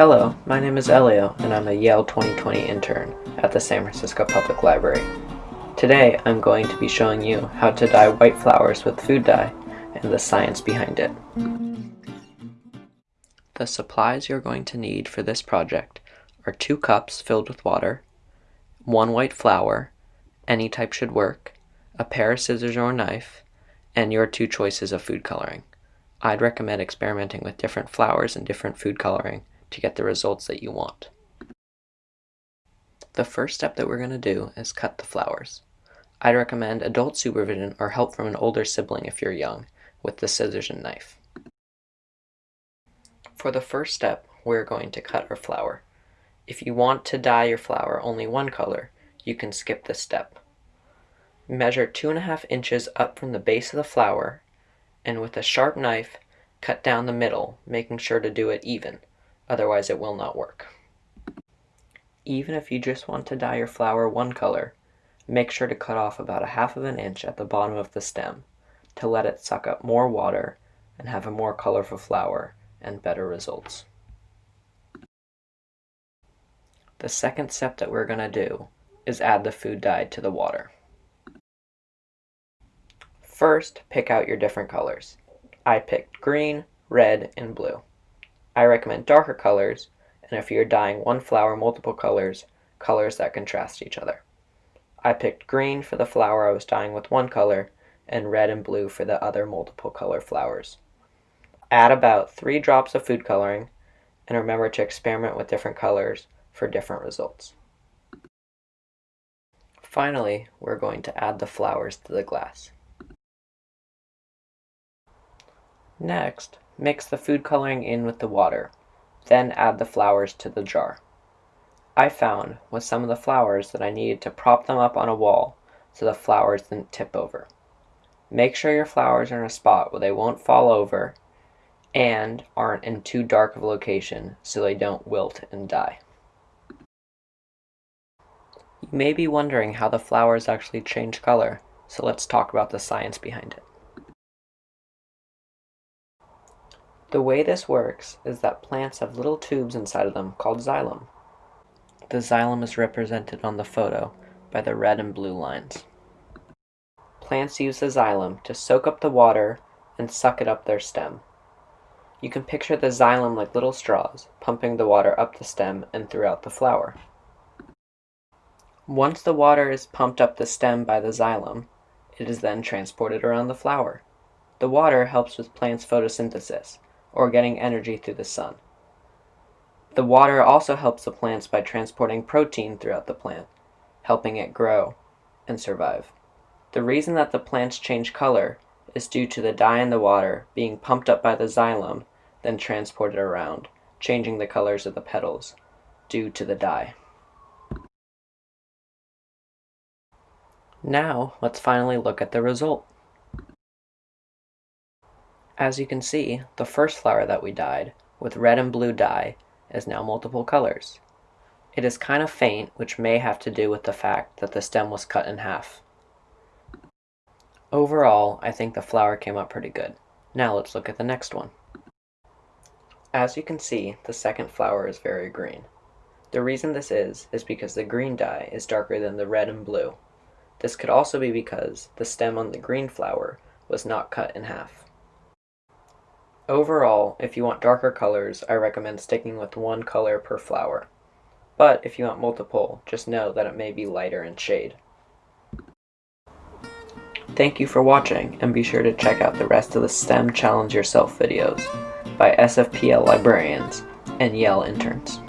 Hello, my name is Elio and I'm a Yale 2020 intern at the San Francisco Public Library. Today I'm going to be showing you how to dye white flowers with food dye and the science behind it. The supplies you're going to need for this project are two cups filled with water, one white flower, any type should work, a pair of scissors or knife, and your two choices of food coloring. I'd recommend experimenting with different flowers and different food coloring to get the results that you want. The first step that we're going to do is cut the flowers. I'd recommend adult supervision or help from an older sibling if you're young with the scissors and knife. For the first step, we're going to cut our flower. If you want to dye your flower only one color, you can skip this step. Measure two and a half inches up from the base of the flower and with a sharp knife cut down the middle, making sure to do it even, otherwise it will not work. Even if you just want to dye your flower one color, make sure to cut off about a half of an inch at the bottom of the stem to let it suck up more water and have a more colorful flower and better results. The second step that we're going to do is add the food dye to the water. First, pick out your different colors. I picked green, red, and blue. I recommend darker colors, and if you're dyeing one flower multiple colors, colors that contrast each other. I picked green for the flower I was dyeing with one color, and red and blue for the other multiple color flowers. Add about 3 drops of food coloring, and remember to experiment with different colors for different results. Finally, we're going to add the flowers to the glass. Next, mix the food coloring in with the water, then add the flowers to the jar. I found with some of the flowers that I needed to prop them up on a wall so the flowers didn't tip over. Make sure your flowers are in a spot where they won't fall over and aren't in too dark of a location so they don't wilt and die. You may be wondering how the flowers actually change color, so let's talk about the science behind it. The way this works is that plants have little tubes inside of them called xylem. The xylem is represented on the photo by the red and blue lines. Plants use the xylem to soak up the water and suck it up their stem. You can picture the xylem like little straws, pumping the water up the stem and throughout the flower. Once the water is pumped up the stem by the xylem, it is then transported around the flower. The water helps with plants' photosynthesis, or getting energy through the sun. The water also helps the plants by transporting protein throughout the plant, helping it grow and survive. The reason that the plants change color is due to the dye in the water being pumped up by the xylem, then transported around, changing the colors of the petals due to the dye. Now, let's finally look at the result. As you can see, the first flower that we dyed, with red and blue dye, is now multiple colors. It is kind of faint, which may have to do with the fact that the stem was cut in half. Overall, I think the flower came out pretty good. Now let's look at the next one. As you can see, the second flower is very green. The reason this is, is because the green dye is darker than the red and blue. This could also be because the stem on the green flower was not cut in half. Overall, if you want darker colors, I recommend sticking with one color per flower. But if you want multiple, just know that it may be lighter in shade. Thank you for watching, and be sure to check out the rest of the STEM Challenge Yourself videos by SFPL librarians and Yale interns.